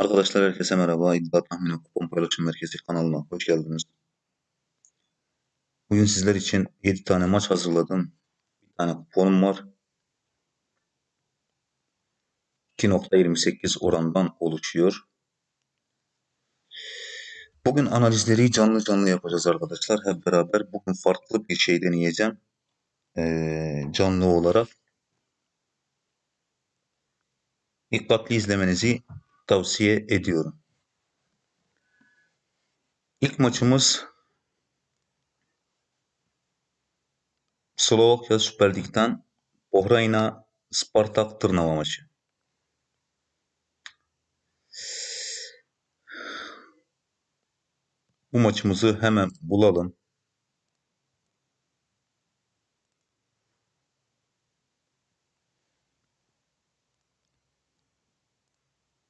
Arkadaşlar herkese merhaba. İddia Tahmini Kupon Paylaşım Merkezi kanalına hoş geldiniz. Bugün sizler için 7 tane maç hazırladım. Bir tane kuponum var. 2.28 orandan oluşuyor. Bugün analizleri canlı canlı yapacağız arkadaşlar. Hep beraber bugün farklı bir şey deneyeceğim. Ee, canlı olarak. Dikkatli izlemenizi tavsiye ediyorum. İlk maçımız Slovakya Süper Lig'den Ohrayna Spartak Tırnava maçı. Bu maçımızı hemen bulalım.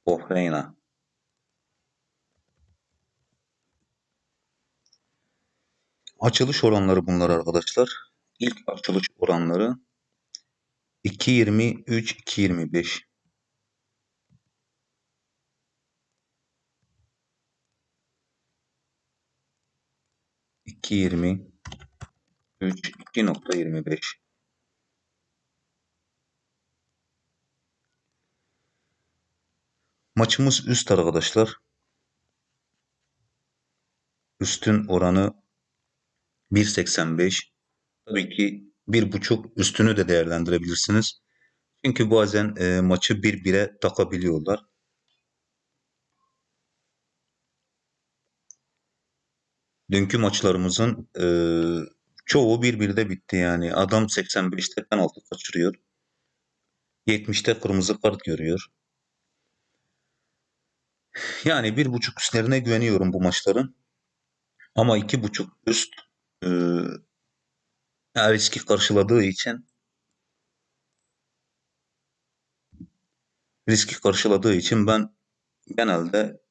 Ohreina Açılış oranları bunlar arkadaşlar. İlk açılış oranları 2.20 3.25 2.20 3 2.25 Maçımız üst arkadaşlar. Üstün oranı 1.85. Tabii ki bir buçuk üstünü de değerlendirebilirsiniz. Çünkü bazen e, maçı bir bire takabiliyorlar. Dünkü maçlarımızın e, çoğu bir birde bitti yani. Adam 85'te penaltı kaçırıyor. 70'te kırmızı kart görüyor. Yani bir buçuk üstlerine güveniyorum bu maçların. Ama iki buçuk üst e, riski karşıladığı için riski karşıladığı için ben genelde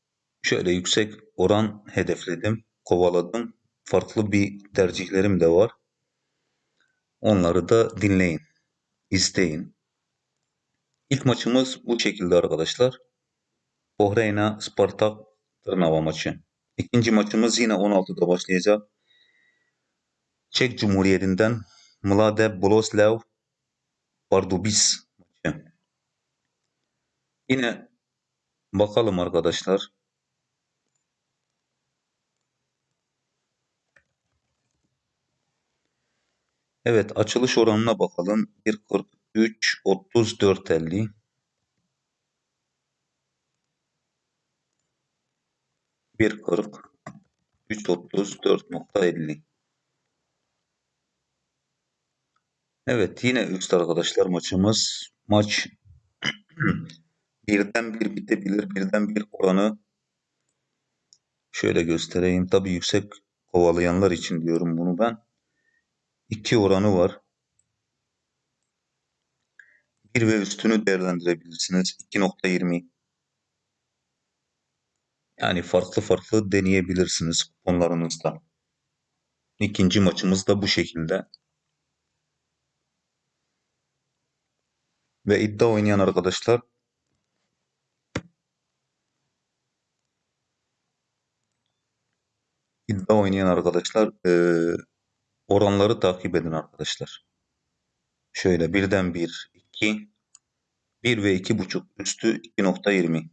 şöyle yüksek oran hedefledim, kovaladım. Farklı bir tercihlerim de var. Onları da dinleyin, isteyin. İlk maçımız bu şekilde arkadaşlar. Bohreyna Spartak Tırnava maçı. İkinci maçımız yine 16'da başlayacak. Çek Cumhuriyeti'nden Mlade Boleslav Pardubis maçı. Yine bakalım arkadaşlar. Evet açılış oranına bakalım. 1.43 34.50 1.40 3.34.50 Evet yine üst arkadaşlar maçımız. Maç birden bir bitebilir. Birden bir oranı şöyle göstereyim. Tabi yüksek kovalayanlar için diyorum bunu ben. 2 oranı var. 1 ve üstünü değerlendirebilirsiniz. 2.20 yani farklı farklı deneyebilirsiniz kuponlarınızda. İkinci maçımız da bu şekilde. Ve iddia oynayan arkadaşlar iddia oynayan arkadaşlar e, oranları takip edin arkadaşlar. Şöyle birden 1, 2, 1 ve 2.5 üstü 2.20.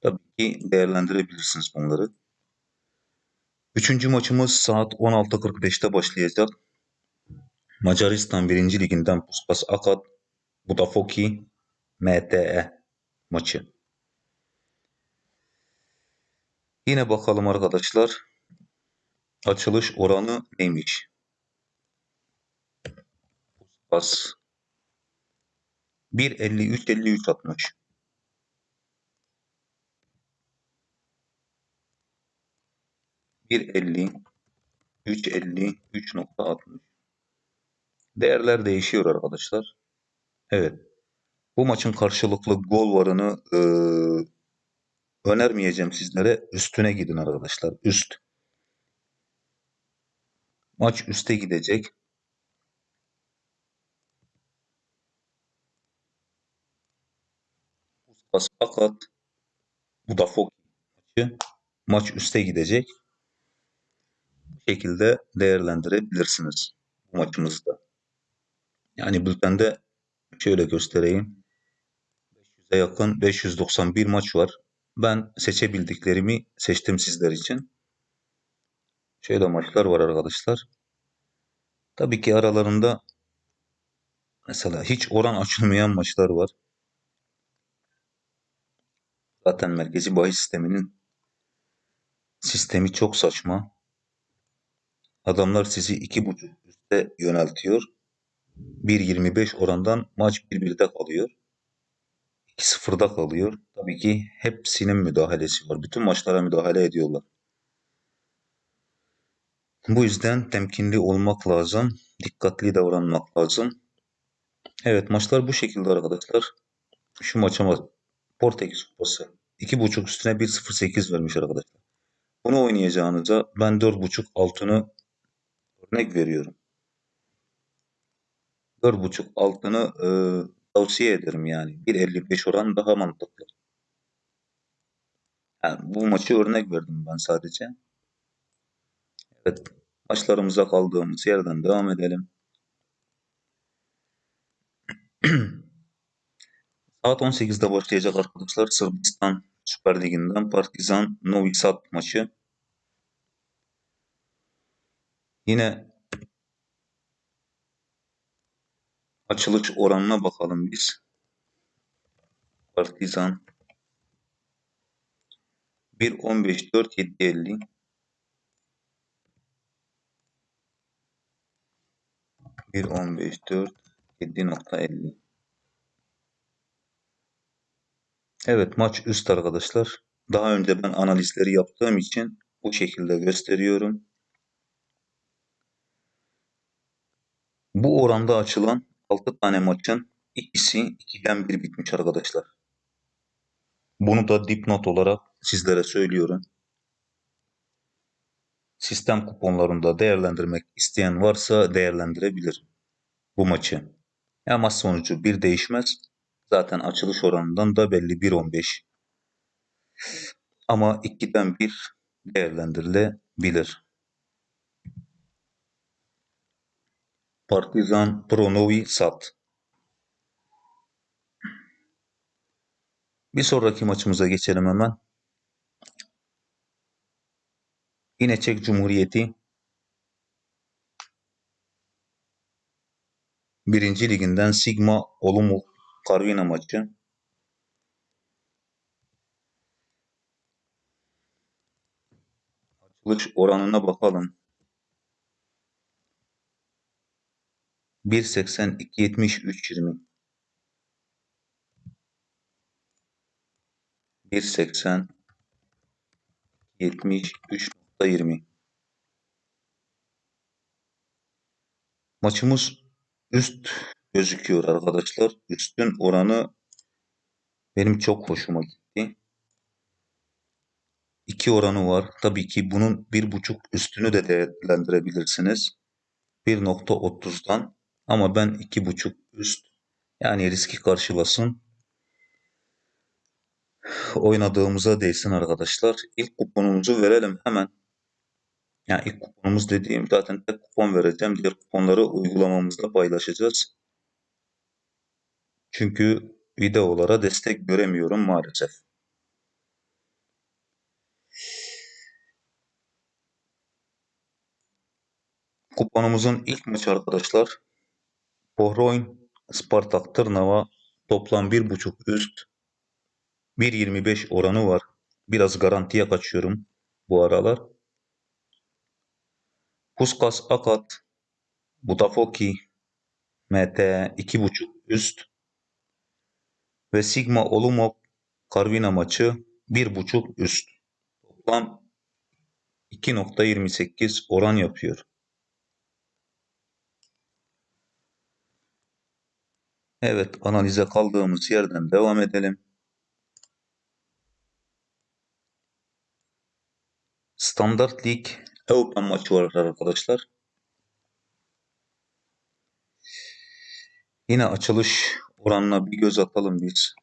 Tabii ki değerlendirebilirsiniz bunları. Üçüncü maçımız saat 16.45'te başlayacak. Macaristan 1. Liginden Puskas Akat Budafoki MTE maçı. Yine bakalım arkadaşlar. Açılış oranı neymiş? Puskas 1.53 53 60. Bir elli, üç elli, üç nokta altmış. Değerler değişiyor arkadaşlar. Evet. Bu maçın karşılıklı gol varını e, önermeyeceğim sizlere. Üstüne gidin arkadaşlar. Üst. Maç üste gidecek. Puskas Akat Budafok maçı. Maç üste gidecek. Şekilde değerlendirebilirsiniz bu maçımızda. Yani bültende şöyle göstereyim. 500'e yakın 591 maç var. Ben seçebildiklerimi seçtim sizler için. Şöyle maçlar var arkadaşlar. Tabii ki aralarında mesela hiç oran açılmayan maçlar var. Zaten merkezi bahis sisteminin sistemi çok saçma. Adamlar sizi iki buçuk üste yöneltiyor. 1.25 orandan maç 1-1'de kalıyor. 2-0'da kalıyor. Tabii ki hepsinin müdahalesi var. Bütün maçlara müdahale ediyorlar. Bu yüzden temkinli olmak lazım. Dikkatli davranmak lazım. Evet maçlar bu şekilde arkadaşlar. Şu maça. Portekiz Kupası. 2.5 üstüne 1.08 vermiş arkadaşlar. Bunu oynayacağınıza ben 4.5 altını örnek veriyorum. 4.5 altını e, tavsiye ederim yani. 1.55 oran daha mantıklı. Yani bu maçı örnek verdim ben sadece. Evet. Maçlarımıza kaldığımız yerden devam edelim. Saat 18'de başlayacak arkadaşlar Sırbistan Süper Ligi'nden Partizan Novi Sad maçı. Yine açılış oranına bakalım biz. Partizan 1.15 4 7.50 1.15 4 7.50 Evet maç üst arkadaşlar. Daha önce ben analizleri yaptığım için bu şekilde gösteriyorum. Bu oranda açılan 6 tane maçın ikisi 2'den 1 bitmiş arkadaşlar. Bunu da dipnot olarak sizlere söylüyorum. Sistem kuponlarında değerlendirmek isteyen varsa değerlendirebilir bu maçı. Ya maç sonucu bir değişmez. Zaten açılış oranından da belli 1.15. Ama 2'den 1 değerlendirilebilir. Partizan Pronovi Sat. Bir sonraki maçımıza geçelim hemen. Yine Çek Cumhuriyeti Birinci liginden Sigma Olomouc Karvina maçı. Açılış oranına bakalım. 1.80 2.70 3.20 1.80 70 3.20 Maçımız üst gözüküyor arkadaşlar. Üstün oranı benim çok hoşuma gitti. 2 oranı var. Tabii ki bunun bir buçuk üstünü de değerlendirebilirsiniz. 1.30'dan ama ben iki buçuk üst yani riski karşılasın oynadığımıza değsin arkadaşlar. İlk kuponumuzu verelim hemen. Yani ilk kuponumuz dediğim zaten tek kupon vereceğim. Diğer kuponları uygulamamızda paylaşacağız. Çünkü videolara destek göremiyorum maalesef. Kuponumuzun ilk maçı arkadaşlar. Pohroin Spartak Tırnava toplam 1.5 üst 1.25 oranı var. Biraz garantiye kaçıyorum bu aralar. Puskas Akat Budafoki MT 2.5 üst ve Sigma Olumov Karvina maçı 1.5 üst. Toplam 2.28 oran yapıyor. Evet analize kaldığımız yerden devam edelim. Standart Lig Avrupa maçı var arkadaşlar. Yine açılış oranına bir göz atalım biz.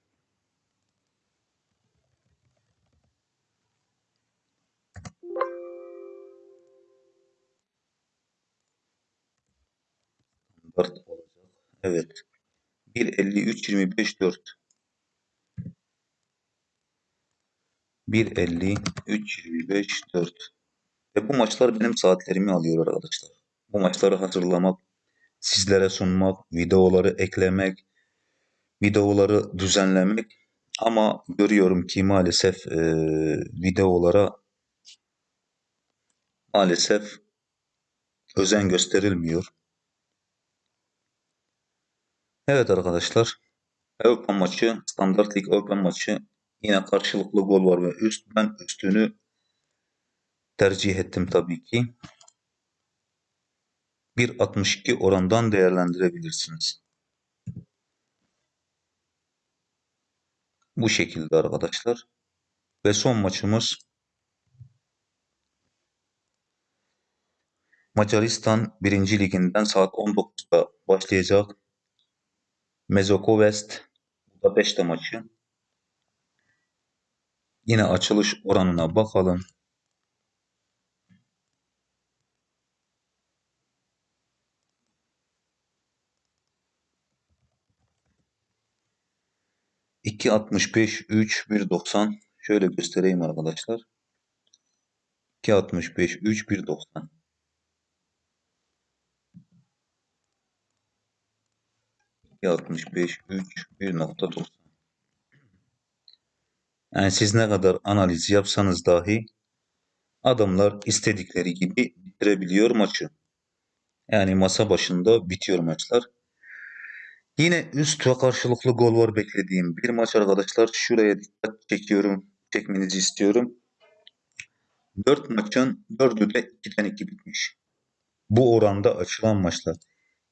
Standart olacak. Evet. 1.53-25-4 1.53-25-4 Ve bu maçlar benim saatlerimi alıyor arkadaşlar. Bu maçları hazırlamak, sizlere sunmak, videoları eklemek, videoları düzenlemek. Ama görüyorum ki maalesef e, videolara maalesef özen gösterilmiyor. Evet arkadaşlar. Avrupa maçı, Standart Lig Avrupa maçı yine karşılıklı gol var ve üst. Ben üstünü tercih ettim tabii ki. 1.62 orandan değerlendirebilirsiniz. Bu şekilde arkadaşlar. Ve son maçımız Macaristan 1. Liginden saat 19'da başlayacak. Mezoko West Budapeşte maçı. Yine açılış oranına bakalım. İki altmış beş, üç, bir doksan. Şöyle göstereyim arkadaşlar. 2.65, 3, 1.90. altmış beş, üç, bir nokta doksan. Yani siz ne kadar analiz yapsanız dahi adamlar istedikleri gibi bitirebiliyor maçı. Yani masa başında bitiyor maçlar. Yine üst ve karşılıklı gol var beklediğim bir maç arkadaşlar. Şuraya dikkat çekiyorum, çekmenizi istiyorum. 4 maçın 4'ü de 2'den 2 bitmiş. Bu oranda açılan maçlar.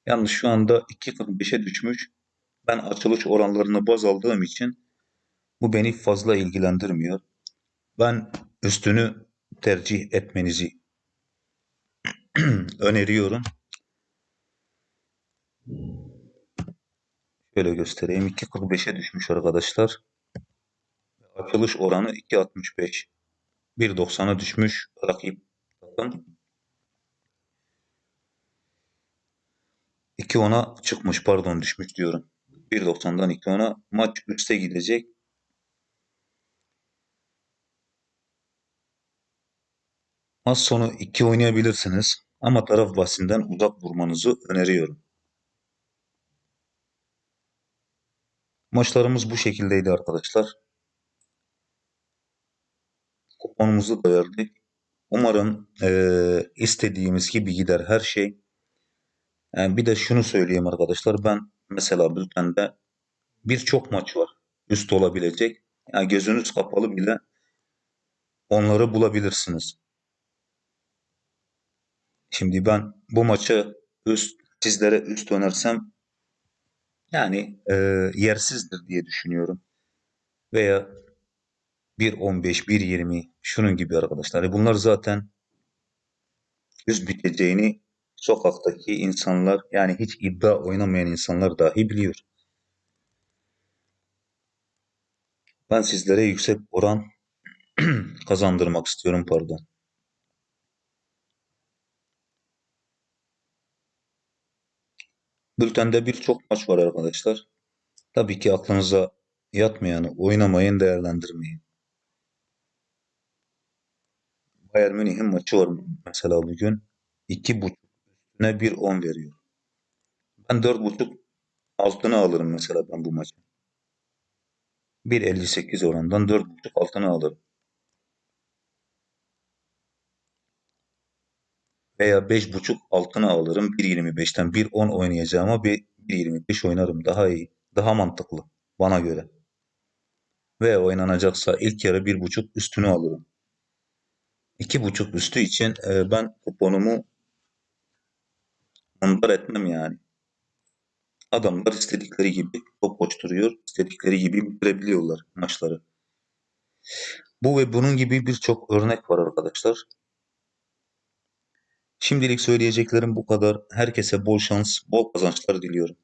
Yalnız şu anda 2.45'e düşmüş. Ben açılış oranlarını baz aldığım için bu beni fazla ilgilendirmiyor. Ben üstünü tercih etmenizi öneriyorum. Şöyle göstereyim. 2.45'e düşmüş arkadaşlar. Açılış oranı 2.65. 1.90'a düşmüş rakip takım. 2.10'a çıkmış pardon düşmüş diyorum. 1.90'dan 2.10'a maç üste gidecek. Maç sonu 2 oynayabilirsiniz ama taraf bahsinden uzak durmanızı öneriyorum. Maçlarımız bu şekildeydi arkadaşlar. Kuponumuzu da verdik. Umarım e, istediğimiz gibi gider her şey. Yani bir de şunu söyleyeyim arkadaşlar. Ben mesela bültende birçok maç var. Üst olabilecek. Yani gözünüz kapalı bile onları bulabilirsiniz. Şimdi ben bu maçı üst sizlere üst önersem yani e, yersizdir diye düşünüyorum. Veya 1.15, 1.20 şunun gibi arkadaşlar. E, bunlar zaten üst biteceğini sokaktaki insanlar yani hiç iddia oynamayan insanlar dahi biliyor. Ben sizlere yüksek oran kazandırmak istiyorum pardon. Bültende birçok maç var arkadaşlar. Tabii ki aklınıza yatmayanı oynamayın, değerlendirmeyin. Bayern Münih'in maçı var mesela bugün. 2.5 üstüne 1.10 veriyor. Ben 4.5 altına alırım mesela ben bu maçı. 1.58 orandan 4.5 altına alırım. Veya 5.5 altına alırım. 1.25'ten 1.10 oynayacağıma 1.25 oynarım. Daha iyi. Daha mantıklı. Bana göre. Ve oynanacaksa ilk yarı 1.5 üstünü alırım. 2.5 üstü için e, ben kuponumu ondan etmem yani. Adamlar istedikleri gibi top koşturuyor, istedikleri gibi bitirebiliyorlar maçları. Bu ve bunun gibi birçok örnek var arkadaşlar. Şimdilik söyleyeceklerim bu kadar. Herkese bol şans, bol kazançlar diliyorum.